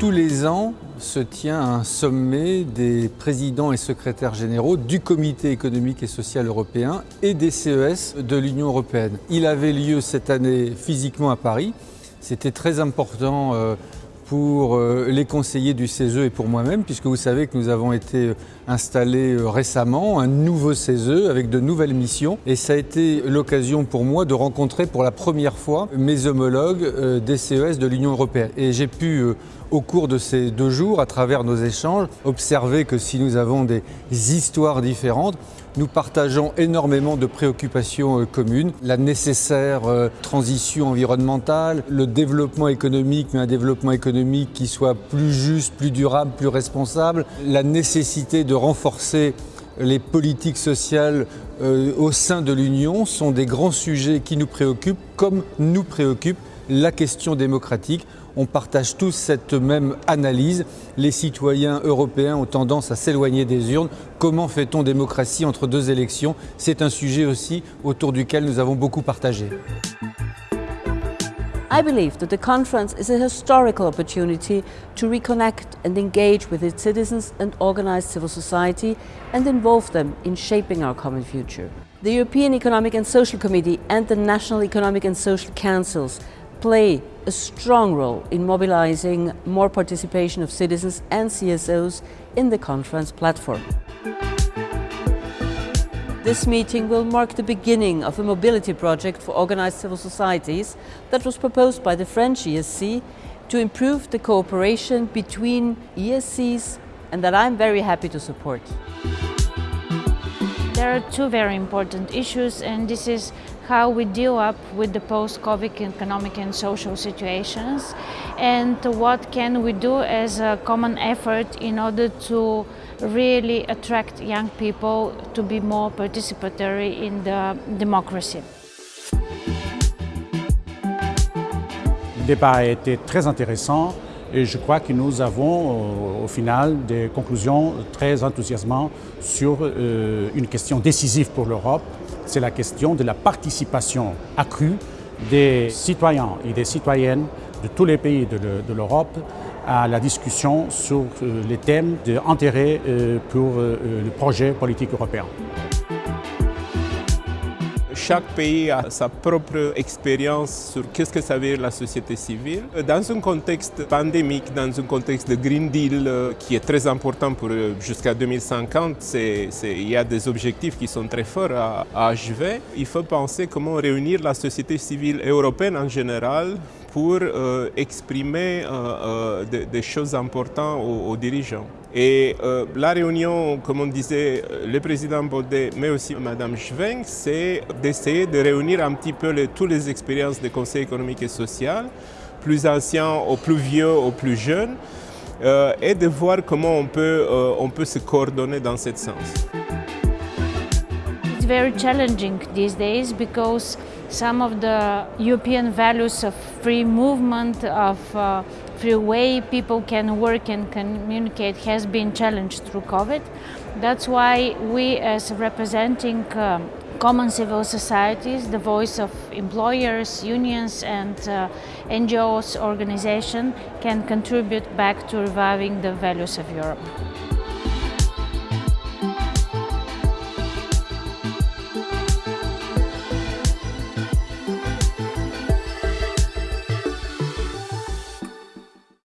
Tous les ans se tient un sommet des présidents et secrétaires généraux du Comité économique et social européen et des CES de l'Union européenne. Il avait lieu cette année physiquement à Paris. C'était très important euh, pour euh, les conseillers du CESE et pour moi-même, puisque vous savez que nous avons été euh, installés euh, récemment, un nouveau CESE avec de nouvelles missions. Et ça a été l'occasion pour moi de rencontrer pour la première fois mes homologues des CES de l'Union européenne. Et j'ai pu, au cours de ces deux jours, à travers nos échanges, observer que si nous avons des histoires différentes, nous partageons énormément de préoccupations euh, communes, la nécessaire euh, transition environnementale, le développement économique, mais un développement économique qui soit plus juste, plus durable, plus responsable, la nécessité de renforcer les politiques sociales euh, au sein de l'Union sont des grands sujets qui nous préoccupent, comme nous préoccupe la question démocratique on partage tous cette même analyse. Les citoyens européens ont tendance à s'éloigner des urnes. Comment fait-on démocratie entre deux élections? C'est un sujet aussi autour duquel nous avons beaucoup partagé. I believe that the conference is a historical opportunity to reconnect and engage with its citizens and organized civil society and involve them in shaping our common future. The European Economic and Social Committee and the National Economic and Social Councils play a strong role in mobilizing more participation of citizens and CSOs in the conference platform. This meeting will mark the beginning of a mobility project for organized civil societies that was proposed by the French ESC to improve the cooperation between ESCs and that I'm very happy to support. There are two very important issues and this is how we deal up with the post-COVID economic and social situations and what can we do as a common effort in order to really attract young people to be more participatory in the democracy. Le débat a été très intéressant et je crois que nous avons au final des conclusions très enthousiasmantes sur euh, une question décisive pour l'Europe, c'est la question de la participation accrue des citoyens et des citoyennes de tous les pays de l'Europe à la discussion sur euh, les thèmes d'intérêt euh, pour euh, le projet politique européen. Chaque pays a sa propre expérience sur qu'est-ce que ça veut dire la société civile. Dans un contexte pandémique, dans un contexte de Green Deal euh, qui est très important pour euh, jusqu'à 2050, il y a des objectifs qui sont très forts à, achever. Il faut penser comment réunir la société civile européenne en général pour euh, exprimer des, choses importantes aux dirigeants. Et euh, la réunion, comme on disait, le président Baudet, mais aussi Mme Schwenk, c'est d'essayer de réunir un petit peu toutes les expériences des conseils économiques et social, plus anciens aux plus vieux, aux plus jeunes, euh, et de voir comment on peut, euh, on peut se coordonner dans ce sens. It's very challenging these days because some of the European values of free movement, of uh, free way people can work and communicate has been challenged through COVID. That's why we as representing um, common civil societies, the voice of employers, unions and uh, NGOs organization can contribute back to reviving the values of Europe.